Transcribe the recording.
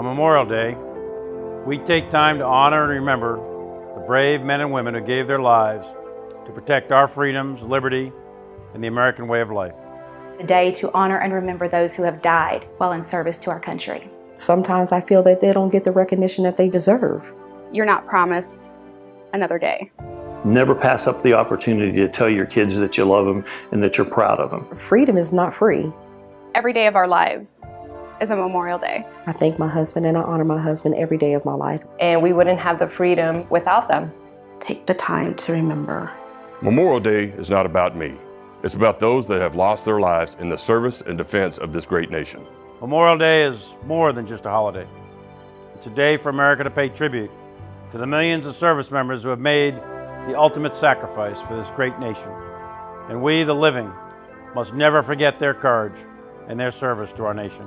On Memorial Day, we take time to honor and remember the brave men and women who gave their lives to protect our freedoms, liberty, and the American way of life. A day to honor and remember those who have died while in service to our country. Sometimes I feel that they don't get the recognition that they deserve. You're not promised another day. Never pass up the opportunity to tell your kids that you love them and that you're proud of them. Freedom is not free. Every day of our lives is a Memorial Day. I thank my husband and I honor my husband every day of my life. And we wouldn't have the freedom without them. Take the time to remember. Memorial Day is not about me. It's about those that have lost their lives in the service and defense of this great nation. Memorial Day is more than just a holiday. It's a day for America to pay tribute to the millions of service members who have made the ultimate sacrifice for this great nation. And we, the living, must never forget their courage and their service to our nation.